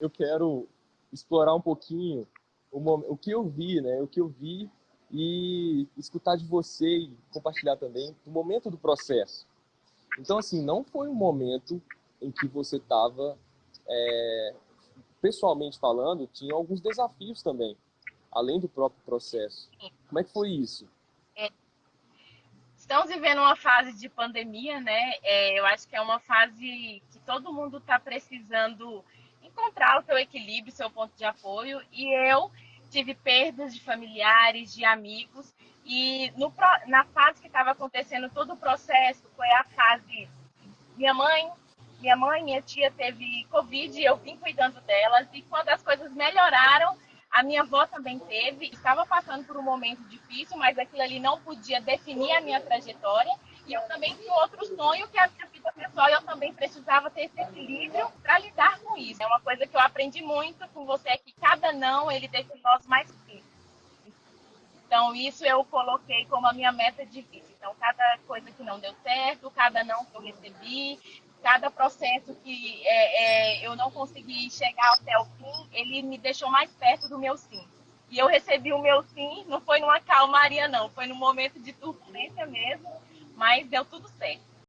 eu quero explorar um pouquinho o, o que eu vi, né? O que eu vi e escutar de você e compartilhar também o momento do processo. Então, assim, não foi um momento em que você estava, é, pessoalmente falando, tinha alguns desafios também, além do próprio processo. Como é que foi isso? É. Estamos vivendo uma fase de pandemia, né? É, eu acho que é uma fase que todo mundo está precisando encontrar o seu equilíbrio, seu ponto de apoio. E eu tive perdas de familiares, de amigos. E no, na fase que estava acontecendo todo o processo, foi a fase minha mãe, minha mãe, minha tia teve Covid, eu vim cuidando delas. E quando as coisas melhoraram, a minha avó também teve. Estava passando por um momento difícil, mas aquilo ali não podia definir a minha trajetória. E eu também tinha outro sonho, que é a minha vida pessoal, eu também precisava ter esse equilíbrio para lidar com isso. É uma coisa que eu aprendi muito com você, é que cada não, ele deixa nós mais firmes. Então, isso eu coloquei como a minha meta de vida. Então, cada coisa que não deu certo, cada não que eu recebi, cada processo que é, é, eu não consegui chegar até o fim, ele me deixou mais perto do meu sim. E eu recebi o meu sim, não foi numa calmaria, não, foi num momento de turbulência mesmo, mas deu tudo certo.